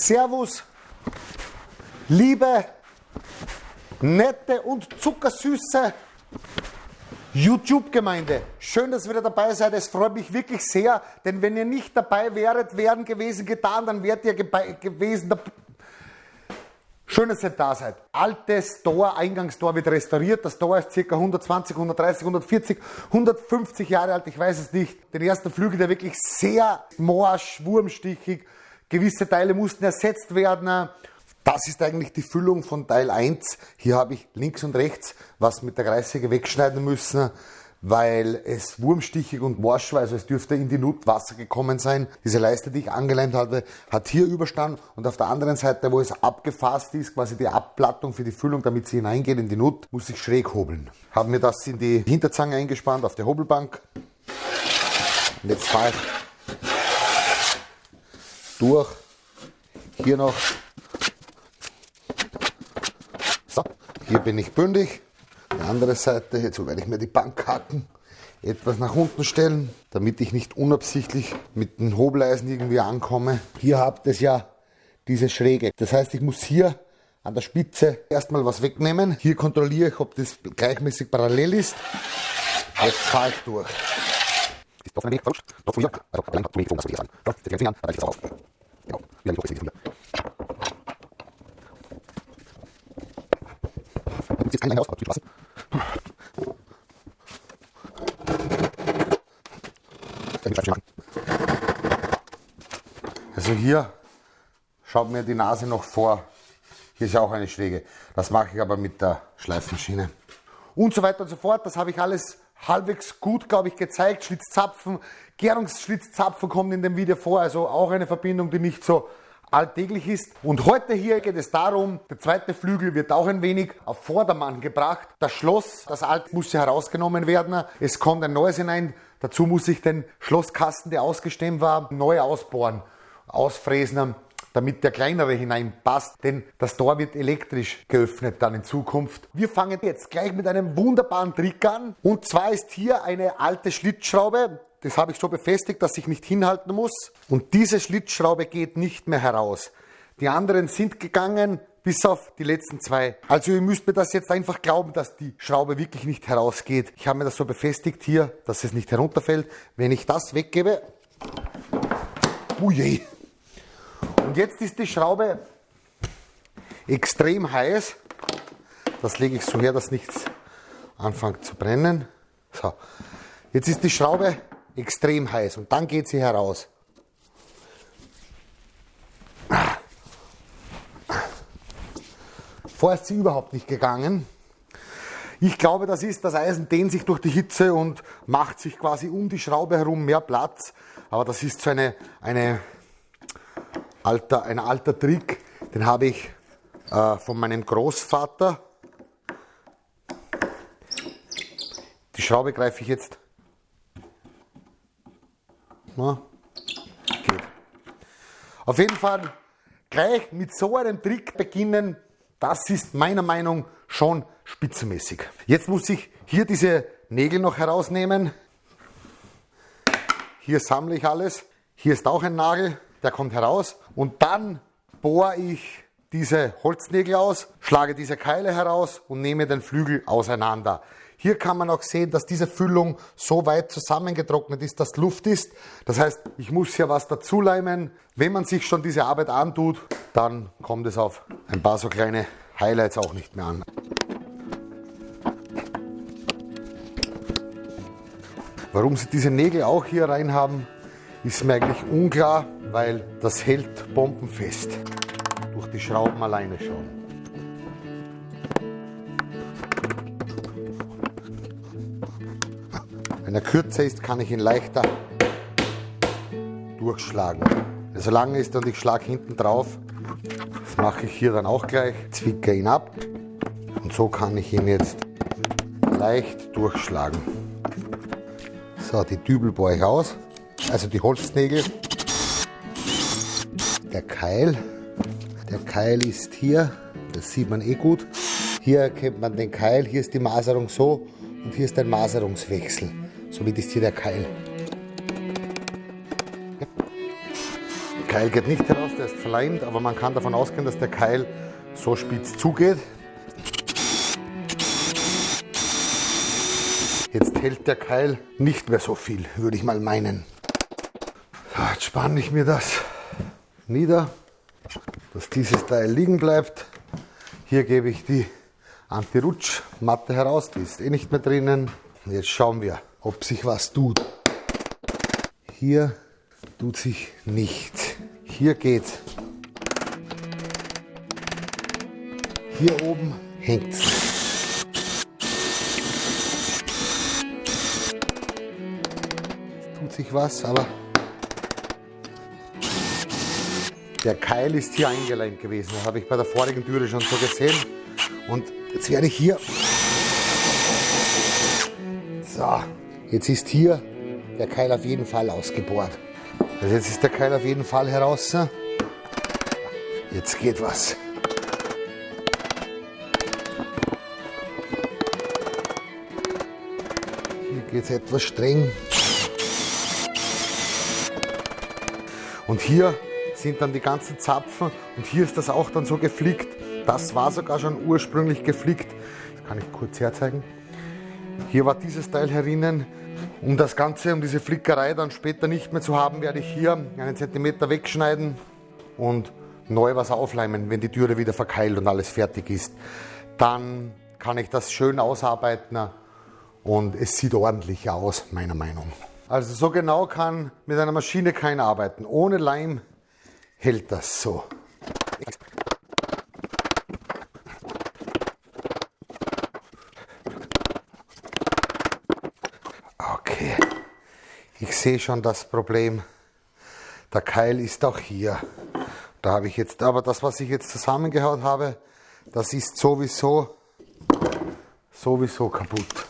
Servus, liebe, nette und zuckersüße YouTube-Gemeinde. Schön, dass ihr wieder dabei seid. Es freut mich wirklich sehr, denn wenn ihr nicht dabei wäret, wären gewesen getan, dann wärt ihr gewesen. Schön, dass ihr da seid. Altes Tor, Eingangstor wird restauriert. Das Tor ist ca. 120, 130, 140, 150 Jahre alt. Ich weiß es nicht. Den ersten Flügel, der wirklich sehr morsch, wurmstichig. Gewisse Teile mussten ersetzt werden. Das ist eigentlich die Füllung von Teil 1. Hier habe ich links und rechts was mit der Kreissäge wegschneiden müssen, weil es wurmstichig und morsch war, also es dürfte in die Nut Wasser gekommen sein. Diese Leiste, die ich angeleimt hatte, hat hier Überstand und auf der anderen Seite, wo es abgefasst ist, quasi die Abplattung für die Füllung, damit sie hineingeht in die Nut, muss ich schräg hobeln. Haben mir das in die Hinterzange eingespannt auf der Hobelbank. Und jetzt fahre ich durch. Hier noch Hier bin ich bündig. Die andere Seite, jetzt werde ich mir die Bankhaken etwas nach unten stellen, damit ich nicht unabsichtlich mit den Hobeleisen irgendwie ankomme. Hier habt ihr ja diese Schräge. Das heißt, ich muss hier an der Spitze erstmal was wegnehmen. Hier kontrolliere ich, ob das gleichmäßig parallel ist. Jetzt fahre ich durch. Ist doch ein wenig verrutscht. Doch von hier. Also, allein zu wenig was wir hier sagen. So, jetzt den Finger, dann reicht es auf. Genau. Wieder nicht hoch, hier. jetzt keinen raus, aber lassen. Also hier schaut mir die Nase noch vor. Hier ist ja auch eine Schräge. Das mache ich aber mit der Schleifmaschine. Und so weiter und so fort. Das habe ich alles halbwegs gut, glaube ich, gezeigt. Schlitzzapfen, Gärungsschlitzzapfen kommen in dem Video vor. Also auch eine Verbindung, die nicht so alltäglich ist. Und heute hier geht es darum, der zweite Flügel wird auch ein wenig auf Vordermann gebracht. Das Schloss, das alte muss ja herausgenommen werden. Es kommt ein neues hinein. Dazu muss ich den Schlosskasten, der ausgestemmt war, neu ausbohren, ausfräsen damit der kleinere hineinpasst, denn das Tor wird elektrisch geöffnet dann in Zukunft. Wir fangen jetzt gleich mit einem wunderbaren Trick an und zwar ist hier eine alte Schlitzschraube, das habe ich so befestigt, dass ich nicht hinhalten muss. Und diese Schlitzschraube geht nicht mehr heraus. Die anderen sind gegangen, bis auf die letzten zwei. Also ihr müsst mir das jetzt einfach glauben, dass die Schraube wirklich nicht herausgeht. Ich habe mir das so befestigt hier, dass es nicht herunterfällt. Wenn ich das weggebe, uje. Und jetzt ist die Schraube extrem heiß. Das lege ich so her, dass nichts anfängt zu brennen. So. Jetzt ist die Schraube extrem heiß und dann geht sie heraus. Vorher ist sie überhaupt nicht gegangen. Ich glaube, das ist, das Eisen dehnt sich durch die Hitze und macht sich quasi um die Schraube herum mehr Platz. Aber das ist so eine, eine alter, ein alter Trick, den habe ich äh, von meinem Großvater. Die Schraube greife ich jetzt na, geht. Auf jeden Fall gleich mit so einem Trick beginnen, das ist meiner Meinung schon spitzenmäßig. Jetzt muss ich hier diese Nägel noch herausnehmen. Hier sammle ich alles. Hier ist auch ein Nagel, der kommt heraus. Und dann bohre ich diese Holznägel aus, schlage diese Keile heraus und nehme den Flügel auseinander. Hier kann man auch sehen, dass diese Füllung so weit zusammengetrocknet ist, dass Luft ist. Das heißt, ich muss hier was dazuleimen. Wenn man sich schon diese Arbeit antut, dann kommt es auf ein paar so kleine Highlights auch nicht mehr an. Warum sie diese Nägel auch hier rein haben, ist mir eigentlich unklar, weil das hält bombenfest. Durch die Schrauben alleine schon. Wenn er kürzer ist, kann ich ihn leichter durchschlagen. Wenn er so lang ist und ich schlage hinten drauf, das mache ich hier dann auch gleich, zwicke ihn ab und so kann ich ihn jetzt leicht durchschlagen. So, die Dübel bohre ich aus, also die Holznägel. Der Keil, der Keil ist hier, das sieht man eh gut. Hier erkennt man den Keil, hier ist die Maserung so und hier ist ein Maserungswechsel. Somit ist hier der Keil. Der Keil geht nicht heraus, der ist verleimt, aber man kann davon ausgehen, dass der Keil so spitz zugeht. Jetzt hält der Keil nicht mehr so viel, würde ich mal meinen. So, jetzt spanne ich mir das nieder, dass dieses Teil liegen bleibt. Hier gebe ich die Anti-Rutsch-Matte heraus, die ist eh nicht mehr drinnen. Jetzt schauen wir, ob sich was tut. Hier tut sich nichts. Hier geht's. Hier oben hängt es. Tut sich was, aber der Keil ist hier eingeleimt gewesen. Das habe ich bei der vorigen Türe schon so gesehen. Und jetzt werde ich hier. So, jetzt ist hier der Keil auf jeden Fall ausgebohrt. Also jetzt ist der Keil auf jeden Fall heraus. Jetzt geht was. Hier geht es etwas streng. Und hier sind dann die ganzen Zapfen und hier ist das auch dann so geflickt. Das war sogar schon ursprünglich geflickt. Das kann ich kurz herzeigen. Hier war dieses Teil herinnen. Um das Ganze, um diese Flickerei dann später nicht mehr zu haben, werde ich hier einen Zentimeter wegschneiden und neu was aufleimen, wenn die Türe wieder verkeilt und alles fertig ist. Dann kann ich das schön ausarbeiten und es sieht ordentlich aus, meiner Meinung. Also so genau kann mit einer Maschine keiner arbeiten. Ohne Leim hält das so. Ich sehe schon das Problem. Der Keil ist auch hier. Da habe ich jetzt, aber das, was ich jetzt zusammengehaut habe, das ist sowieso, sowieso kaputt.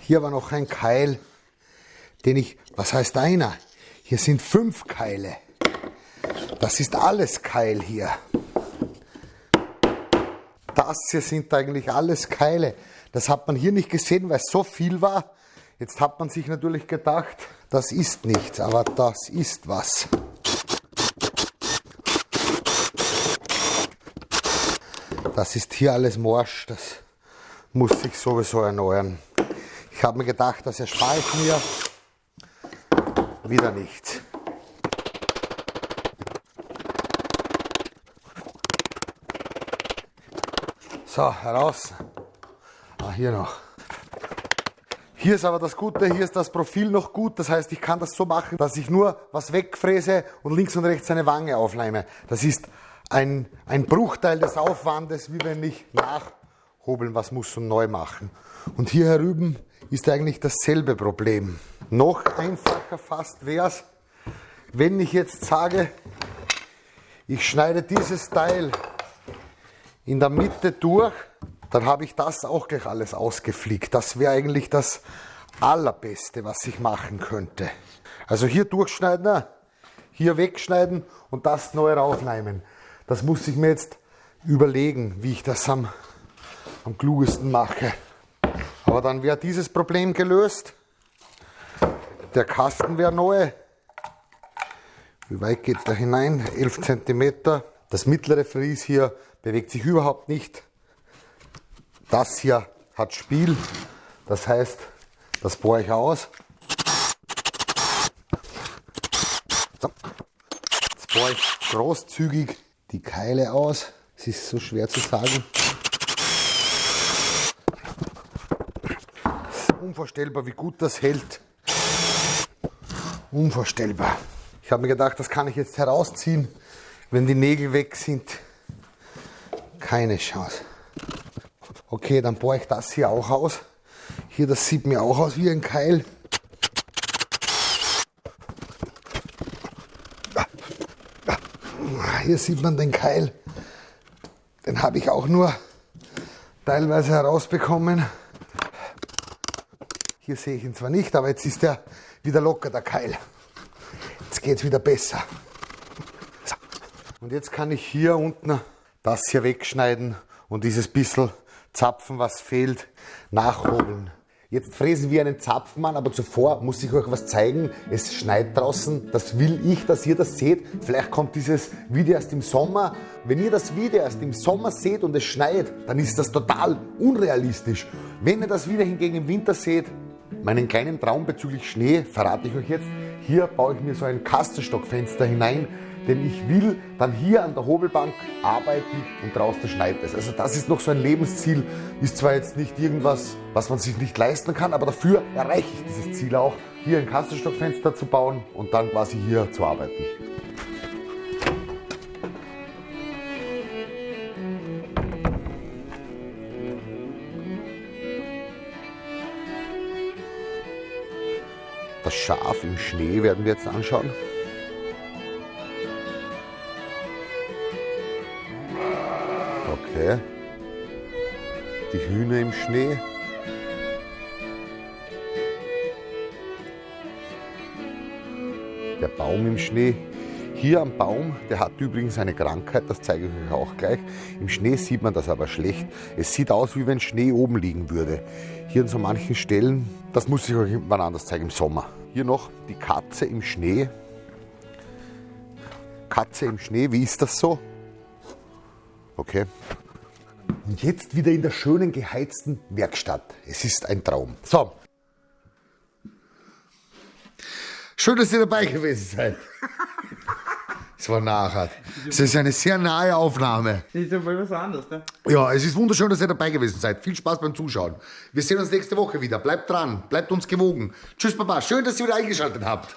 Hier war noch ein Keil, den ich, was heißt einer? Hier sind fünf Keile. Das ist alles Keil hier. Das hier sind eigentlich alles Keile. Das hat man hier nicht gesehen, weil es so viel war. Jetzt hat man sich natürlich gedacht, das ist nichts, aber das ist was. Das ist hier alles morsch, das muss sich sowieso erneuern. Ich habe mir gedacht, das erspare ich mir. Wieder nichts. So, heraus. Ah, hier noch. Hier ist aber das Gute, hier ist das Profil noch gut. Das heißt, ich kann das so machen, dass ich nur was wegfräse und links und rechts eine Wange aufleime. Das ist ein, ein Bruchteil des Aufwandes, wie wenn ich nachhobeln was muss und neu machen. Und hier herüben ist eigentlich dasselbe Problem. Noch einfacher fast wäre es, wenn ich jetzt sage, ich schneide dieses Teil in der Mitte durch dann habe ich das auch gleich alles ausgeflickt. Das wäre eigentlich das Allerbeste, was ich machen könnte. Also hier durchschneiden, hier wegschneiden und das neu raufnehmen. Das muss ich mir jetzt überlegen, wie ich das am, am klugesten mache. Aber dann wäre dieses Problem gelöst. Der Kasten wäre neu. Wie weit geht da hinein? 11 cm. Das mittlere Fries hier bewegt sich überhaupt nicht. Das hier hat Spiel, das heißt, das bohre ich aus. So. Jetzt bohre ich großzügig die Keile aus. Es ist so schwer zu sagen. Unvorstellbar, wie gut das hält. Unvorstellbar. Ich habe mir gedacht, das kann ich jetzt herausziehen, wenn die Nägel weg sind. Keine Chance. Okay, dann bohre ich das hier auch aus. Hier, das sieht mir auch aus wie ein Keil. Hier sieht man den Keil. Den habe ich auch nur teilweise herausbekommen. Hier sehe ich ihn zwar nicht, aber jetzt ist er wieder locker, der Keil. Jetzt geht es wieder besser. So. Und jetzt kann ich hier unten das hier wegschneiden und dieses bisschen Zapfen, was fehlt, nachhobeln. Jetzt fräsen wir einen Zapfmann, aber zuvor muss ich euch was zeigen. Es schneit draußen, das will ich, dass ihr das seht. Vielleicht kommt dieses Video erst im Sommer. Wenn ihr das Video erst im Sommer seht und es schneit, dann ist das total unrealistisch. Wenn ihr das Video hingegen im Winter seht, meinen kleinen Traum bezüglich Schnee verrate ich euch jetzt. Hier baue ich mir so ein Kastenstockfenster hinein denn ich will dann hier an der Hobelbank arbeiten und draußen schneit es. Also das ist noch so ein Lebensziel, ist zwar jetzt nicht irgendwas, was man sich nicht leisten kann, aber dafür erreiche ich dieses Ziel auch, hier ein Kastenstockfenster zu bauen und dann quasi hier zu arbeiten. Das Schaf im Schnee werden wir jetzt anschauen. Okay. Die Hühner im Schnee. Der Baum im Schnee. Hier am Baum, der hat übrigens eine Krankheit, das zeige ich euch auch gleich. Im Schnee sieht man das aber schlecht. Es sieht aus, wie wenn Schnee oben liegen würde. Hier an so manchen Stellen, das muss ich euch irgendwann anders zeigen im Sommer. Hier noch die Katze im Schnee. Katze im Schnee, wie ist das so? Okay. Und jetzt wieder in der schönen geheizten Werkstatt. Es ist ein Traum. So. Schön, dass ihr dabei gewesen seid. Es war nachher. Es ist eine sehr nahe Aufnahme. Das ist ja voll was anderes, ne? Ja, es ist wunderschön, dass ihr dabei gewesen seid. Viel Spaß beim Zuschauen. Wir sehen uns nächste Woche wieder. Bleibt dran, bleibt uns gewogen. Tschüss, Papa. Schön, dass ihr wieder eingeschaltet habt.